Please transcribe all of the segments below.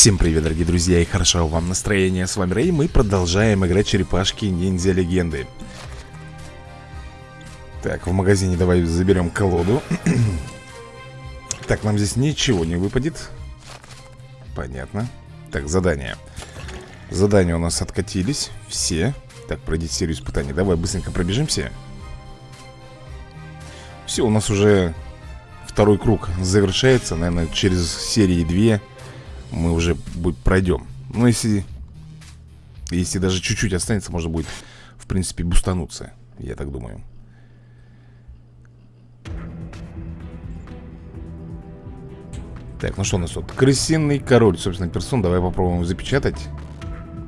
Всем привет, дорогие друзья, и хорошо вам настроение. С вами Рэй, мы продолжаем играть черепашки ниндзя легенды. Так, в магазине давай заберем колоду. так, нам здесь ничего не выпадет. Понятно. Так, задание. Задания у нас откатились. Все. Так, пройдите серию испытаний. Давай быстренько пробежимся. Все, у нас уже второй круг завершается. Наверное, через серии 2 мы уже пройдем. Ну, если, если даже чуть-чуть останется, можно будет, в принципе, бустануться. Я так думаю. Так, ну что у нас тут? Крысиный король, собственно, персон. Давай попробуем запечатать.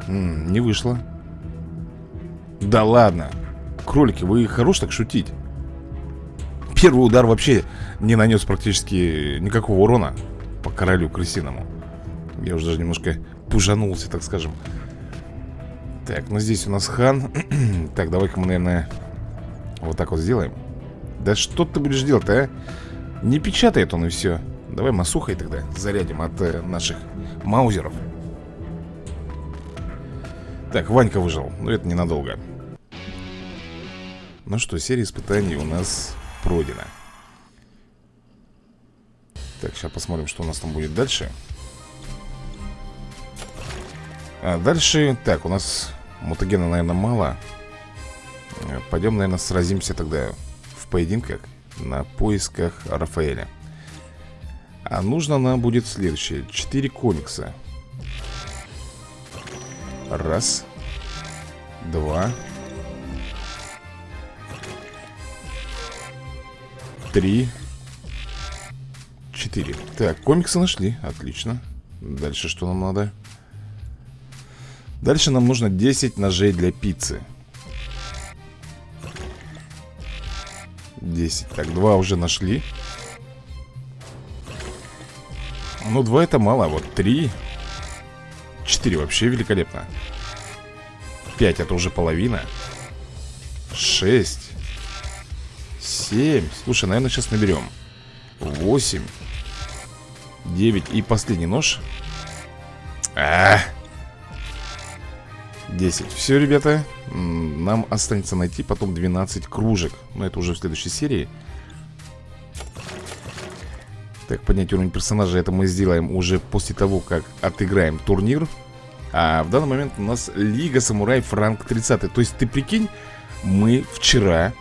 М -м, не вышло. Да ладно. Кролики, вы хорош так шутить. Первый удар вообще не нанес практически никакого урона по королю крысиному. Я уже даже немножко пужанулся, так скажем. Так, ну здесь у нас хан. Так, давай-ка мы, наверное, вот так вот сделаем. Да что ты будешь делать, а? Не печатает он и все Давай масухой тогда зарядим от э, наших маузеров. Так, Ванька выжил, но это ненадолго. Ну что, серия испытаний у нас пройдена. Так, сейчас посмотрим, что у нас там будет дальше Дальше а дальше, так, у нас мутагена, наверное, мало. Э, Пойдем, наверное, сразимся тогда в поединках на поисках Рафаэля. А нужно нам будет следующее. Четыре комикса Раз. Два. Три. Четыре. Так, комиксы нашли, отлично. Дальше что нам надо? Дальше нам нужно 10 ножей для пиццы. 10 Так, два уже нашли. Ну, два это мало, вот три. Четыре вообще великолепно. Пять это уже половина. Шесть. Семь. Слушай, наверное, сейчас наберем. Восемь. Девять. И последний нож. А, -а, -а. 10 Все, ребята, нам останется найти потом 12 кружек. Но это уже в следующей серии. Так, поднять уровень персонажа Это мы сделаем уже после того, как отыграем турнир. А в данный момент у нас Лига Самураев ранг 30 То есть ты прикинь, мы вчера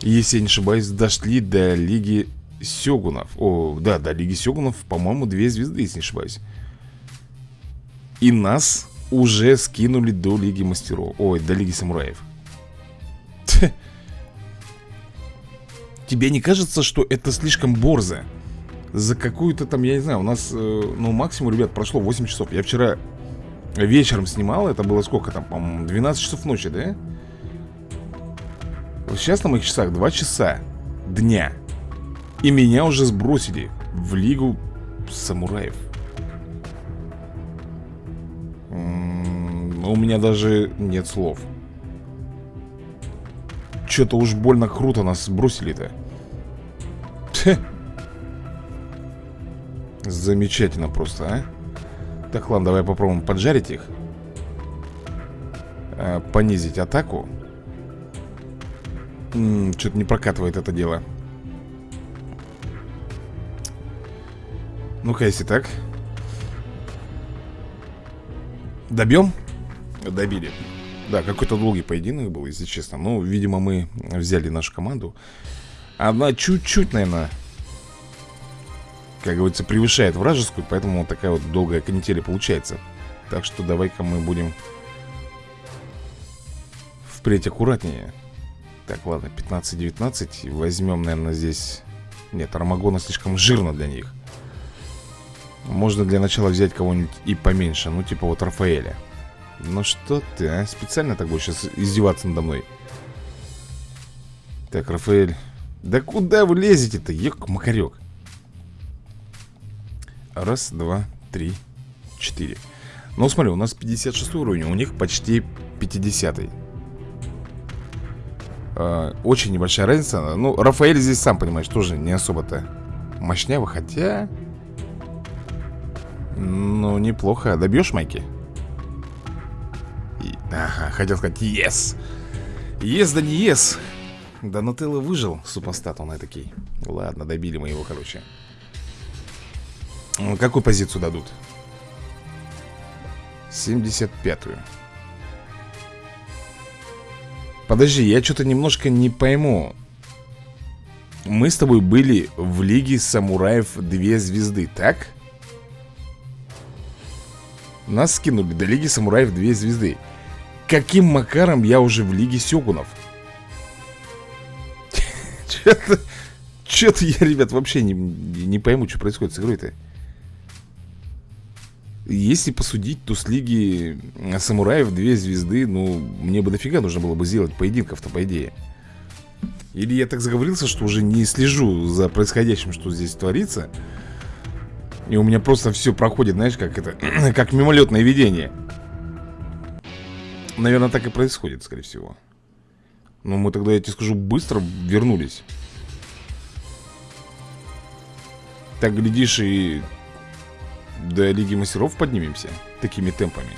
Если я не ошибаюсь, дошли до Лиги Сёгунов. О, да, до Лиги Сёгунов, по-моему, две звезды, если не ошибаюсь. И нас уже скинули до Лиги Мастеров. Ой, до Лиги Самураев. Тебе не кажется, что это слишком борзо? За какую-то там, я не знаю, у нас, э, ну, максимум, ребят, прошло 8 часов. Я вчера вечером снимал, это было сколько там, по-моему, 12 часов ночи, да? Сейчас на моих часах 2 часа дня. И меня уже сбросили в Лигу Самураев у меня даже нет слов. Что-то уж больно круто нас сбросили-то Замечательно просто, а? Так, ладно, давай попробуем поджарить их. А, Понизить атаку. Что-то не прокатывает это дело. Ну-ка, если так. Добьем? Добили. Да, какой-то долгий поединок был, если честно. Ну, видимо, мы взяли нашу команду. Она чуть-чуть, наверное Как говорится, превышает вражескую Поэтому вот такая вот долгая канителя получается. Так что давай-ка мы будем Впредь аккуратнее. Так, ладно, 15-19 Возьмем, наверное, здесь Нет, Армагона слишком жирно для них. Можно для начала взять кого-нибудь и поменьше Ну, типа вот Рафаэля Ну что ты, а? Специально так будешь сейчас издеваться надо мной Так, Рафаэль Да куда вы лезете-то? Ек, макарек Раз, два, три, четыре Ну, смотри, у нас 56 уровень У них почти 50 -й. а, Очень небольшая разница Ну, Рафаэль здесь, сам понимаешь, тоже не особо-то мощнявый Хотя... Ну, неплохо. Добьешь, Майки? Ага, хотел сказать yes. Yes, да не yes. Да Нутелла выжил, супостат он такой. Ладно, добили мы его, короче. Какую позицию дадут? 75-ю. Подожди, я что-то немножко не пойму. Мы с тобой были в Лиге Самураев две звезды, так? Нас скинули до Лиги Самураев две звезды. Каким макаром я уже в Лиге Сёгунов? Что-то я, ребят, вообще не, не пойму, что происходит с игрой-то. Если посудить, то с Лиги Самураев две звезды, ну, мне бы дофига нужно было бы сделать поединков-то, по идее. Или я так заговорился, что уже не слежу за происходящим, что здесь творится. И у меня просто все проходит, знаешь, как это, как мимолетное видение. Наверное, так и происходит, скорее всего. Но мы тогда, я тебе скажу, быстро вернулись. Так, глядишь, и до Лиги Мастеров поднимемся такими темпами.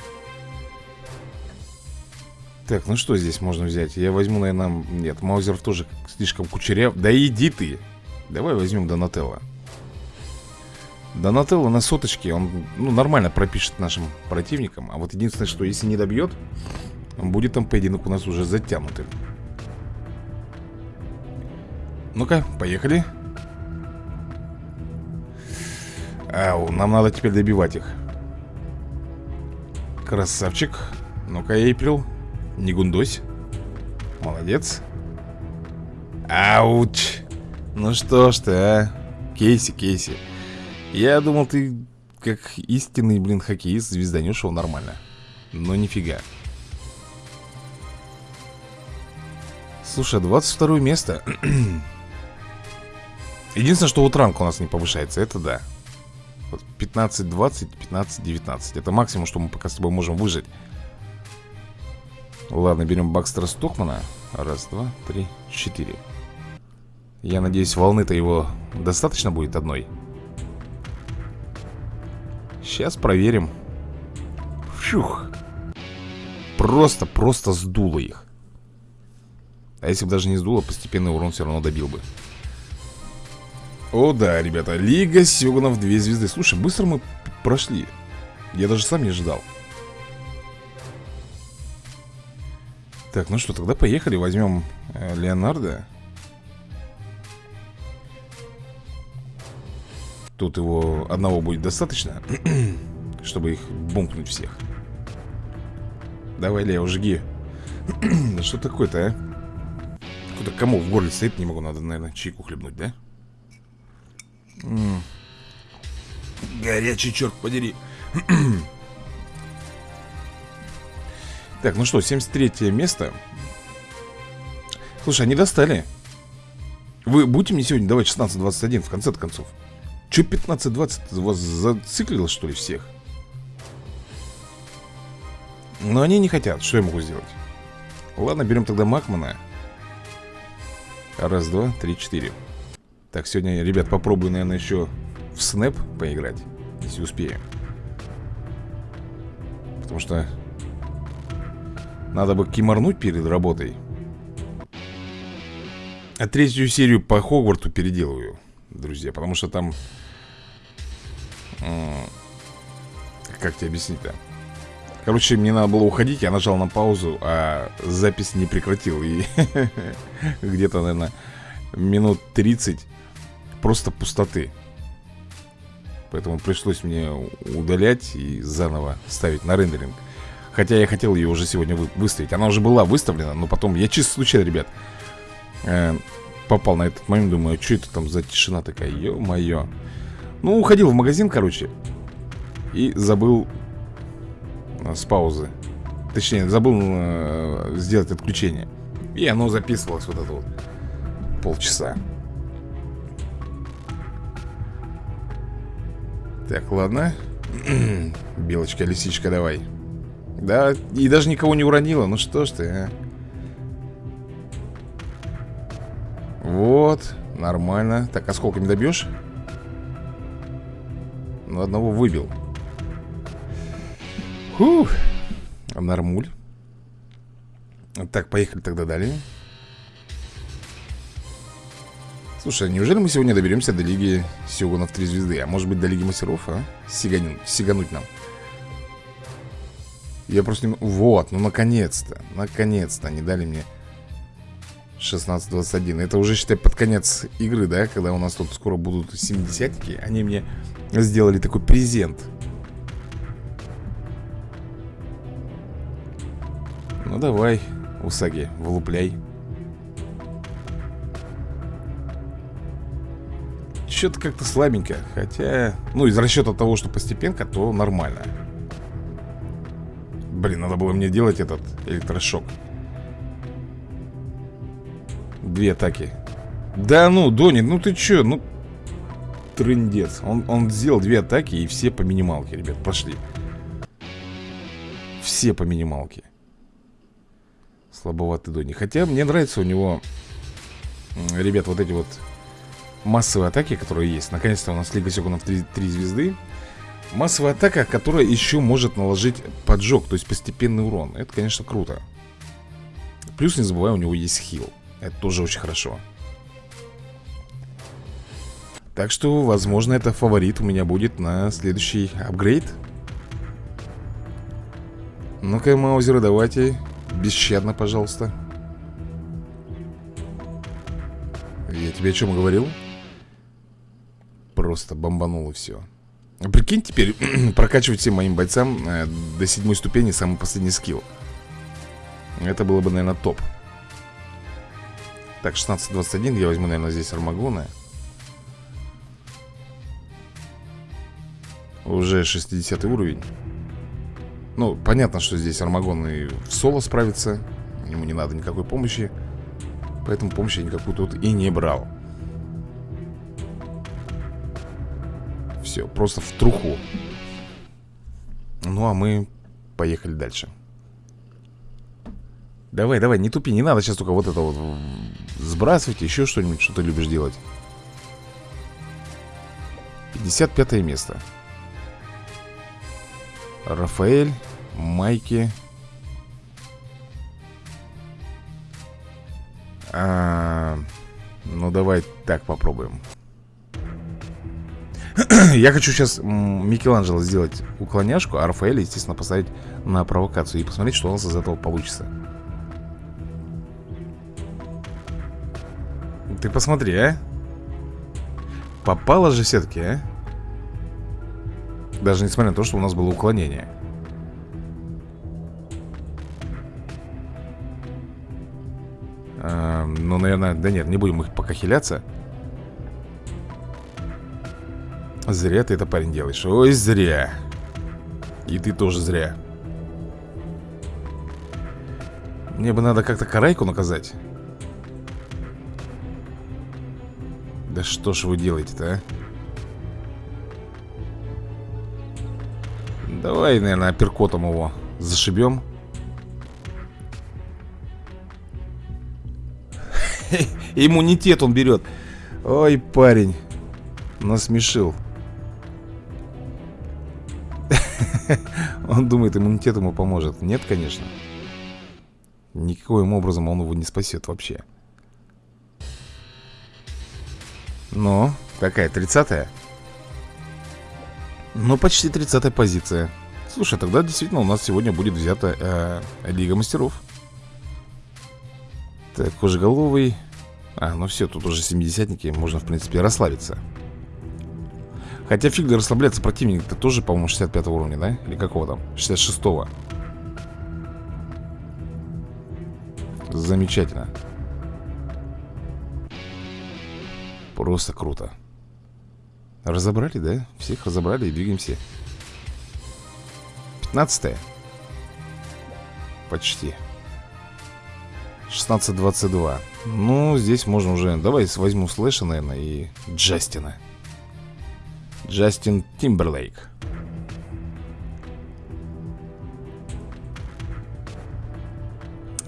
Так, ну что здесь можно взять? Я возьму, наверное, нет, Маузеров тоже слишком кучеряв. Да иди ты! Давай возьмем Донателло. Донателло на соточке, он ну, нормально пропишет нашим противникам. А вот единственное, что если не добьет, будет там поединок у нас уже затянутым. Ну-ка, поехали. Ау, нам надо теперь добивать их. Красавчик. Ну-ка, Эйприл. Не гундось. Молодец. Ауч. Ну что ж ты, а? Кейси, Кейси. Я думал, ты как истинный, блин, хоккеист звезданешь его нормально. Но нифига. Слушай, 22 место. Единственное, что вот ранг у нас не повышается, это да. 15-20, 15-19. Это максимум, что мы пока с тобой можем выжить. Ладно, берем Бакстера Стокмана. Раз, два, три, четыре. Я надеюсь, волны-то его достаточно будет одной. Сейчас проверим. Фух. Просто, просто сдуло их. А если бы даже не сдуло, постепенный урон все равно добил бы. О да, ребята, Лига Сёгунов две звезды Слушай, быстро мы прошли Я даже сам не ожидал Так, ну что, тогда поехали Возьмем э, Леонардо Тут его одного будет достаточно Чтобы их бумкнуть всех Давай, Лео, жги Да что такое-то, а? Куда кому в горле стоит, не могу, надо, наверное, чайку хлебнуть, да? М Горячий, черт подери Так, ну что, 73 место Слушай, они достали Вы будете мне сегодня давать 16-21 в конце концов? Че 15-20 вас зациклило, что ли, всех? Но они не хотят, что я могу сделать? Ладно, берем тогда Макмана. Раз, два, три, четыре. Так, сегодня, ребят, попробую, наверное, еще в снэп поиграть Если успею. Потому что Надо бы киморнуть перед работой. А третью серию по Хогварту переделываю Друзья, потому что там Как тебе объяснить-то? Короче, мне надо было уходить, я нажал на паузу, а запись не прекратил. И где-то, наверное, минут 30 просто пустоты. Поэтому пришлось мне удалять и заново ставить на рендеринг. Хотя я хотел ее уже сегодня вы выставить. Она уже была выставлена, но потом Я чисто случайно, ребят э, Попал на этот момент, думаю, что это там за тишина такая Ё-моё? Ну, уходил в магазин, короче И забыл э, С паузы. Точнее, забыл э, сделать отключение. И оно записывалось вот это вот Полчаса. Так, ладно. Белочка, лисичка, давай. Да, и даже никого не уронила. Ну что ж ты, а Вот, нормально Так, а сколько не добьешь? Ну, одного выбил Фух. Нормуль. Так, поехали тогда далее. Слушай, а неужели мы сегодня доберемся до Лиги Сёгунов 3 звезды? А может быть до Лиги Мастеров, а? Сиганин, сигануть нам. Я просто не... Вот, ну наконец-то. Наконец-то они дали мне 16-21. Это уже, считай, под конец игры, да? Когда у нас тут скоро будут 70-ки. Они мне сделали такой презент. Ну давай, Усаги, вылупляй. Что-то как-то слабенько. Хотя, ну, из расчета того, что постепенка, то нормально. Блин, надо было мне делать этот электрошок. Две атаки. Да ну, Дони, ну ты чё, ну... Трындец. Он, он сделал две атаки и все по минималке, ребят, пошли. Все по минималке. Слабоватый Дони. Хотя мне нравится у него, ребят, вот эти вот массовые атаки, которые есть. Наконец-то у нас Лига Сёгунов 3, 3 звезды. Массовая атака, которая еще может наложить поджог, то есть постепенный урон. Это, конечно, круто. Плюс, не забывай, у него есть хил. Это тоже очень хорошо. Так что, возможно, это фаворит у меня будет на следующий апгрейд. Ну-ка, маузеры, давайте. Бесщадно, пожалуйста. Я тебе о чем говорил? Просто бомбанул и все. Прикинь теперь, прокачивать всем моим бойцам э, до седьмой ступени самый последний скилл. Это было бы, наверное, топ. Так, 16-21, я возьму, наверное, здесь Армагона. Уже 60 уровень. Ну, понятно, что здесь Армагон и в соло справится. Ему не надо никакой помощи. Поэтому помощи я никакую тут и не брал. Все, просто в труху. Ну, а мы поехали дальше. Давай, давай, не тупи, не надо сейчас только вот это вот сбрасывать, еще что-нибудь, что ты любишь делать. 55 место. Рафаэль, Майки. А, ну, давай так попробуем. Я хочу сейчас Микеланджело сделать уклоняшку, а Рафаэля, естественно, поставить на провокацию и посмотреть, что у нас из этого получится. Ты посмотри, а. Попало же все-таки, а. Даже несмотря на то, что у нас было уклонение. А, Ну, наверное, да нет, не будем их пока хиляться Зря ты это, парень, делаешь. Ой, зря. И ты тоже зря. Мне бы надо как-то карайку наказать что ж вы делаете-то, а? Давай, наверное, апперкотом его зашибем. Иммунитет он берет. Ой, парень Насмешил. Он думает, иммунитет ему поможет. Нет, конечно. Никаким образом он его не спасет вообще Ну, какая, 30-я? Ну, почти 30-я позиция. Слушай, тогда действительно у нас сегодня будет взята э, Лига Мастеров. Так, кожеголовый. А, ну все, тут уже 70-ники Можно, в принципе, расслабиться. Хотя фиг расслабляться противник-то тоже, по-моему, 65 уровня, да? Или какого там? 66-го Замечательно Просто круто. Разобрали, да? Всех разобрали и двигаемся. 15 -е. Почти 16-22 Ну, здесь можно уже Давай возьму Слэша, наверное, и Джастина. Джастин Тимберлейк.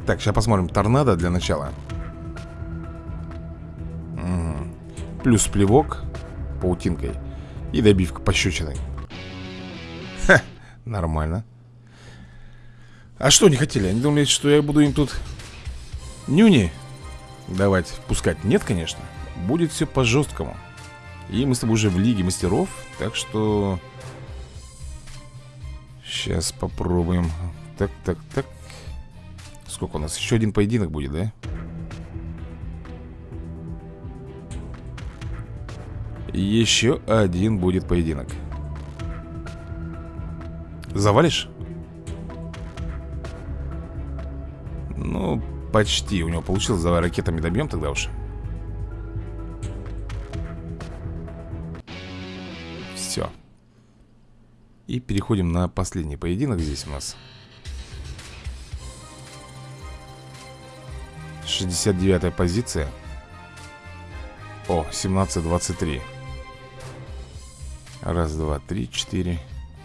Так, сейчас посмотрим. Торнадо для начала Плюс плевок паутинкой И добивка пощечиной Ха, нормально А что не хотели? Они думали, что я буду им тут нюни давать пускать? Нет, конечно. Будет все по-жесткому. И мы с тобой уже в Лиге Мастеров, так что... Сейчас попробуем. Так, так, так. Сколько у нас? Еще один поединок будет, да? Еще один будет поединок. Завалишь? Ну, почти. У него получилось. Давай ракетами добьем тогда уж. Все. И переходим на последний поединок здесь у нас. 69 позиция. О, 17-23. Раз, два, три, четыре,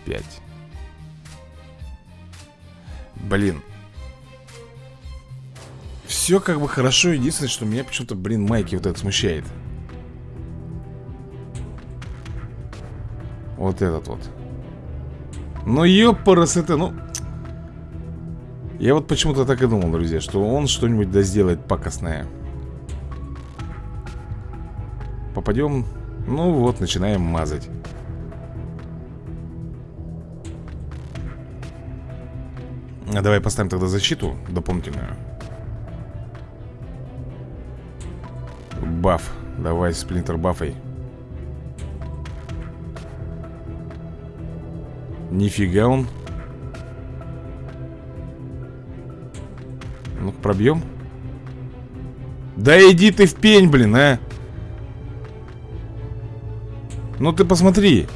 пять. Блин. Все как бы хорошо. Единственное, что меня почему-то, блин, майки вот это смущает. Вот этот вот. Ну, ёпарас это, ну... Я вот почему-то так и думал, друзья, что он что-нибудь да сделает пакостное. Попадем... Ну вот, начинаем мазать. Давай поставим тогда защиту дополнительную. Баф. Давай, сплинтер бафой. Нифига он. ну пробьем. Да иди ты в пень, блин, а. Ну ты посмотри.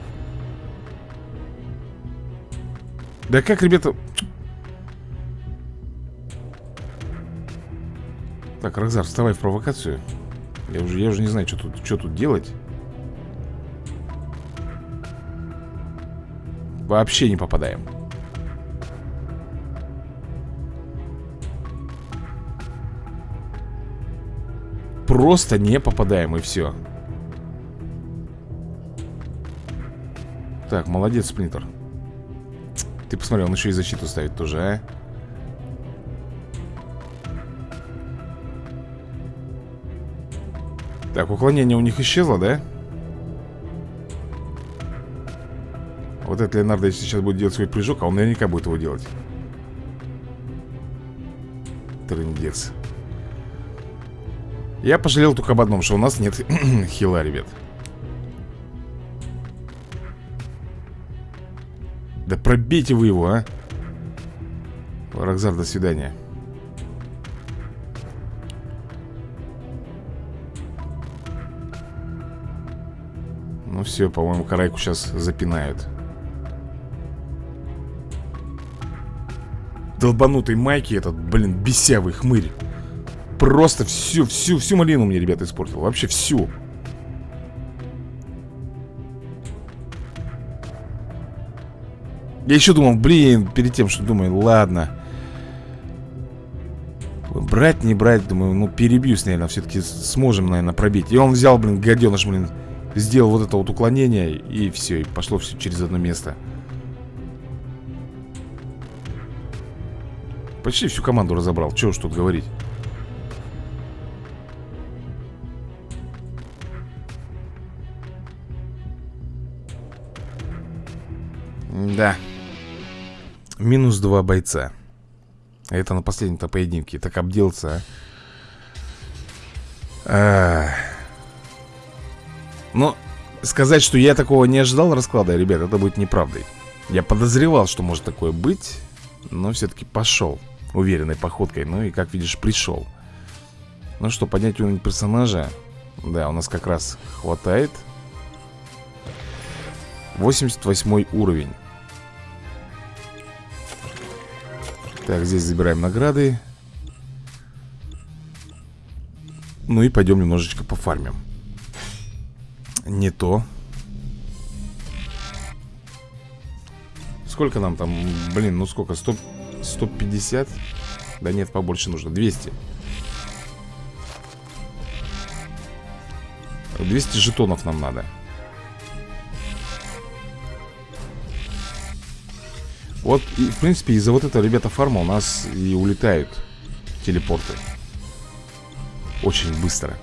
Да как, ребята... Так, Рокзар, вставай в провокацию. Я уже, я уже не знаю, что тут, что тут делать. Вообще не попадаем. Просто не попадаем и все Так, молодец, Сплинтер. Ты посмотри, он еще и защиту ставит тоже, а Так, уклонение у них исчезло, да? Вот этот Леонардо, сейчас будет делать свой прыжок, а он наверняка будет его делать. Трындец. Я пожалел только об одном, что у нас нет хила, ребят. Да пробейте вы его, а. Рокзар, до свидания. Все, по-моему, карайку сейчас запинают. Долбанутый Майки этот, блин, бесявый хмырь. Просто всю, всю, всю малину мне, ребята, испортил. Вообще всю. Я еще думал, блин, перед тем, что думаю, ладно. Брать, не брать, думаю, ну перебьюсь, наверное, все-таки сможем, наверное, пробить. И он взял, блин, гаденыш, блин, Сделал вот это вот уклонение И все, и пошло все через одно место. Почти всю команду разобрал. Чего уж тут говорить. Да Минус два бойца. Это на последнем-то поединке. Так обделся а но сказать, что я такого не ожидал расклада, ребят, это будет неправдой. Я подозревал, что может такое быть, но все-таки пошел уверенной походкой. Ну и, как видишь, пришел. Ну что, поднять уровень персонажа? Да, у нас как раз хватает. 88 уровень. Так, здесь забираем награды. Ну и пойдем немножечко пофармим. Не то Сколько нам там? Блин, ну сколько? 100, 150? Да нет, побольше нужно 200 200 жетонов нам надо Вот, и, в принципе, из-за вот этого, ребята, фарма у нас и улетают телепорты Очень быстро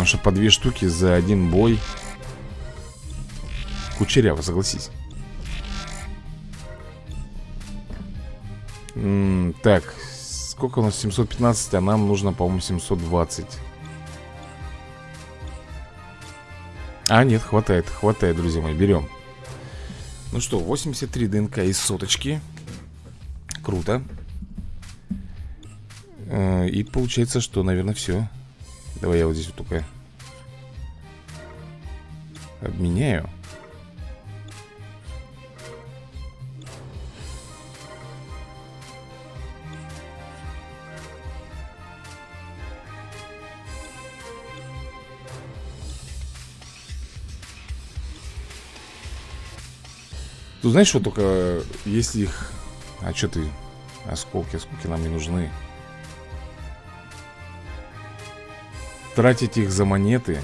Потому что по две штуки за один бой. Кучеряво, согласись. М -м Так, сколько у нас? 715, а нам нужно, по-моему, 720 А, нет, хватает, хватает, друзья мои, берем. Ну что, 83 ДНК из соточки. Круто. Э, И получается, что, наверное, все Давай я вот здесь вот только Обменяю Тут знаешь, что только если их... А что ты? Осколки, осколки нам не нужны. Тратить их за монеты.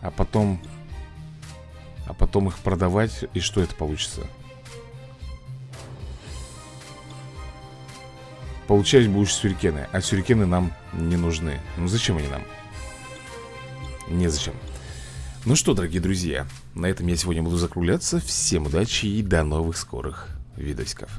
А потом... А потом их продавать. И что это получится? Получать будешь сюрикены. А сюрикены нам не нужны. Ну зачем они нам? Незачем. Ну что, дорогие друзья, на этом я сегодня буду закругляться. Всем удачи и до новых скорых видосиков.